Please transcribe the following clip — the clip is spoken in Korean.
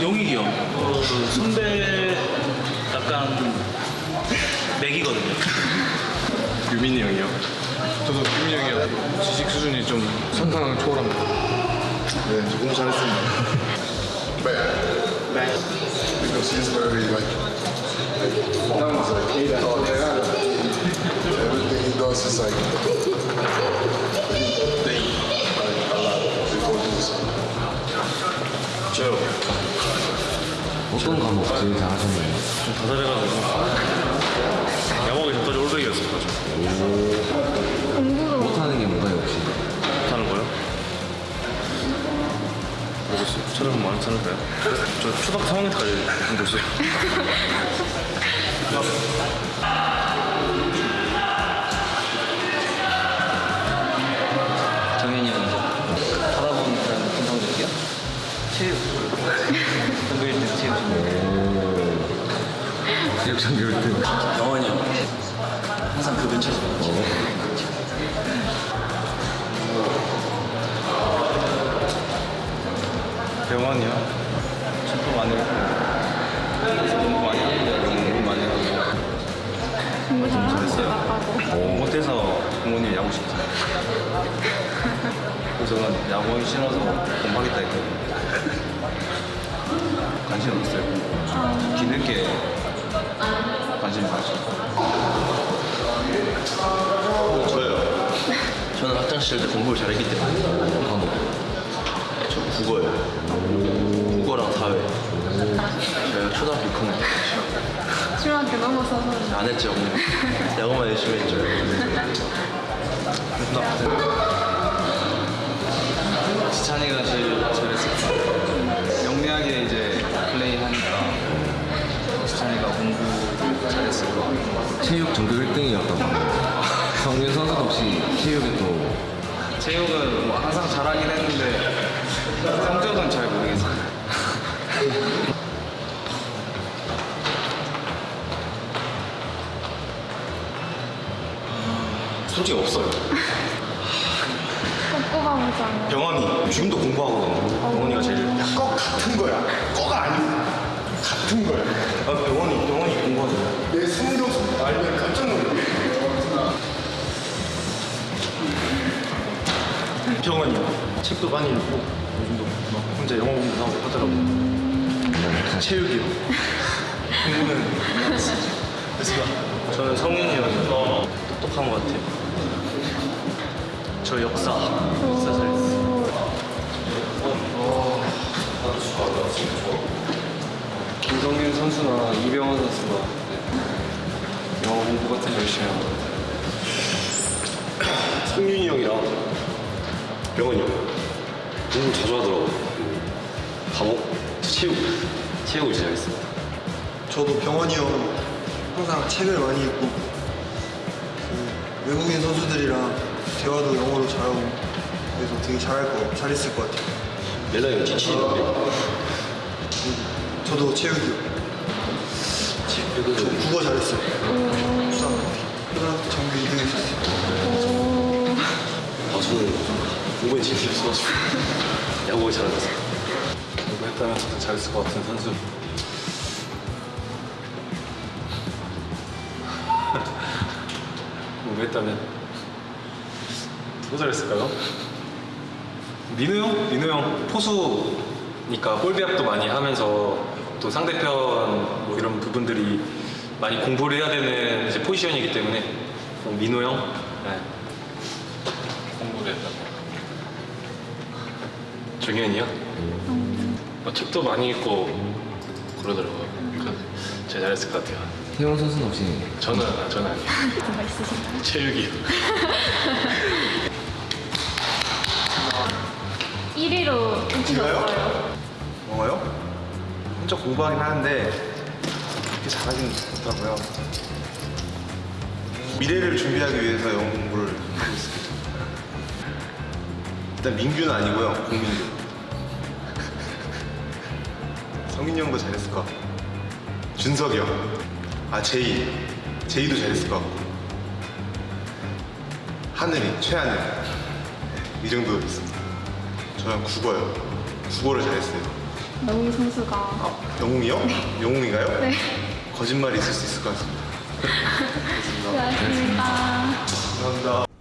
용익이 형. 어, 그 선배 약간 맥이거든요. 유민이 형이요. 저도 유민이 형이요. 지식 수준이 좀 선상을 초월합니다. 네, 너무 잘했습니다. Bad. Because he's very like, like performance, like he thought that everything he does is like 저요. 어떤 과목 제일 잘하셨나요? 좀 다살해가지고. 야구하기 전까지 올백이었어가지고. 못하는 게 뭔가요 혹시? 못하는 거요? 모르겠어요. 촬영 많이 찾을까요? 저 초등학교 3학년 때까지 공부 있어요. 전교 1등 체육. 체육 전교 1등. 영원이 형. 항상 그 근처에서. 병원이요? 축구 많이 했고. 많이 하는데 공부 많이 하고. 공부 잘하셨어요. 못해서 부모님이 야구 시켰어요. 그래서 저는 야구하기 싫어서 공부하겠다 했거든요. 관심 없어요. 뒤늦게 관심 가지고. 저요. 저는 학창시절 때 공부를 잘했기 때문에 과목. 저 국어요. 국어랑 사회. 제가 초등학교 6학년 때 중학교 넘어서서 안 했죠. 그냥. 야구만 열심히 했죠. 체육 전교 1등이었던 과목. 성윤 선수도 혹시 체육에 또 체육은 뭐 항상 잘하긴 했는데 성적은 잘 모르겠어요. 솔직히 없어요. 꼭 병원이 지금도 공부하거든요. 병원이가 제일. 꼭 같은 거야. 꼭 아니고 같은 거야. 아, 병원이, 병원이 공부하거든요. 내 성적 알면 깜짝 놀래. 병원이요. 책도 많이 읽고 요즘도 막 혼자 영어 공부도 하고 하더라고요. 체육이요. 공부는 그래서 저는 성윤이 형이 똑똑한 것 같아요. 저 역사, 역사 잘 했어요. 김성균 선수나 이병헌 선수가 영어 공부 같은 거 열심히 하고 성윤이 형이랑 병원이 형 공부 자주 하더라고요. 저 체육. 체육을 잘했어요. 저도 병원이 형 항상 책을 많이 읽고 그 외국인 선수들이랑 대화도 영어로 잘하고 그래서 되게 잘할 거 잘했을 것 같아요. 멜라이가 지치는데 저도 체육이요. 저 국어 잘했어요. 초등학교 전교 2등 했었어요. 아, 저는 재미 없어가지고 야구를 잘하겠어요. 공부했다면 저도 잘했을 것 같은 선수. 공부했다면 또 잘했을까요? 민우 형? 민우 형 포수니까 볼배합도 많이 하면서 또 상대편 뭐 이런 부분들이 많이 공부를 해야 되는 이제 포지션이기 때문에 어, 민우 형 네. 공부를 했다. 정현이요? 어, 책도 많이 읽고 그러더라고요. 그래서 제가 잘했을 것 같아요. 태용 선수는 혹시 저는 저는 아니에요. 뭐가 있으신가요? 체육이요. 1위로 뽑히셨어요. 영어요? 혼자 공부하긴 하는데 그렇게 잘하진 못하고요. 미래를 준비하기 위해서 영어 공부를 하고 있습니다. 일단 민규는 아니고요, 공민규. 성민이 형도 잘했을 것 같고 준석이 형, 아 제이, 제이도 잘했을 것 같고 하늘이, 최하늘 네, 이 정도 있습니다. 저는 국어요. 국어를 잘했어요. 영웅 선수가 아, 영웅이요? 영웅인가요? 네. 거짓말이 있을 수 있을 것 같습니다. 수고하셨습니다. 감사합니다.